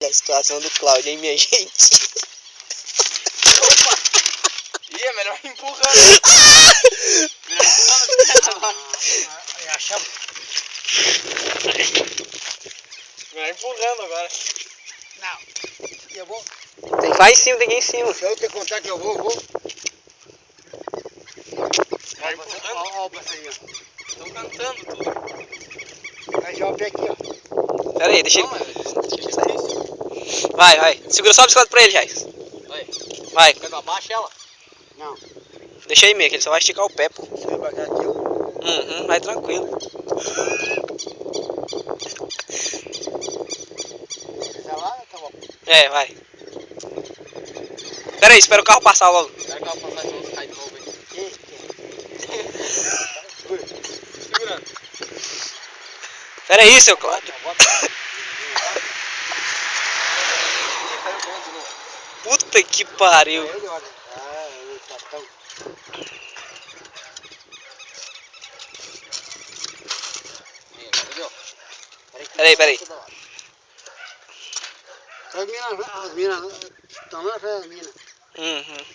A situação do Cláudio, hein, minha gente? Opa! Ih, é melhor empurrando. melhor empurrando. Aí achamos. Melhor empurrando agora. Não. Eu vou. Tem que ir lá em cima, tem que ir em cima. Se eu te contar que eu vou, eu vou. Melhor empurrando. Olha o passarinho. Estão cantando tudo. Aí já o pé aqui, ó. Pera aí, deixa ele. é difícil. Vai, vai. Segura só a bicicleta pra ele, Jais. Vai. Vai, Quer que eu abaixe ela? Não. deixa aí meio, que ele só vai esticar o pé, pô. Se eu baixar aqui. Uhum, vai tranquilo. Tá bom. É, vai. Pera aí, espera o carro passar logo. Será que ela passar de novo cai de novo aí? Segura. Segurando. Pera aí, seu Cláudio. Bota. Ih, caiu dentro de novo. Puta que pariu. Ah? Peraí, peraí. As minas, as minas, estão lá das minas. Uhum.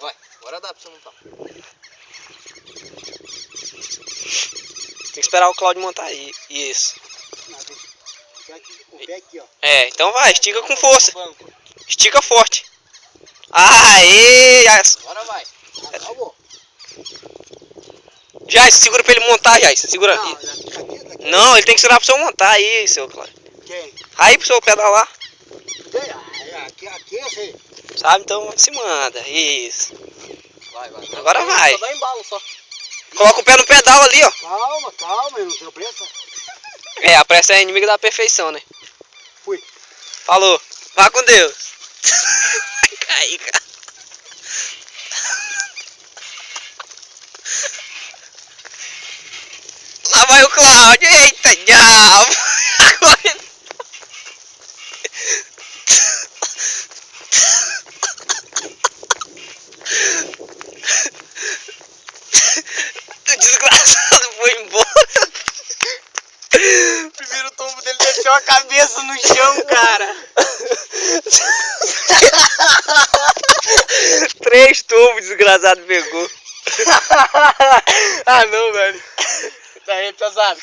Vai, agora dá pra você montar. Tem que esperar o Cláudio montar aí. Isso. O pé aqui, ó. É, então vai, estica com força. Estica forte. Aê! Jais. Agora vai. Acabou. Jais, segura pra ele montar, Jais. Segura. Não, daqui, daqui, daqui. Não, ele tem que segurar pro senhor montar aí, seu Cláudio. Quem? Aí pro senhor pedalar. Aqui, aqui eu sei. Sabe? Então se manda. Isso. Vai, vai. Agora vai. Só dá embalo só. Coloca o pé no pedal ali, ó. Calma, calma, eu não tenho pressa. É, a pressa é inimiga da perfeição, né? Fui. Falou. Vá com Deus. Cara. Lá vai o Cláudio. Eita, diabo. Desgraçado foi embora. Primeiro tombo dele deixou a cabeça no chão, cara. Tubos desgraçado pegou. ah, não, velho. Tá pesado.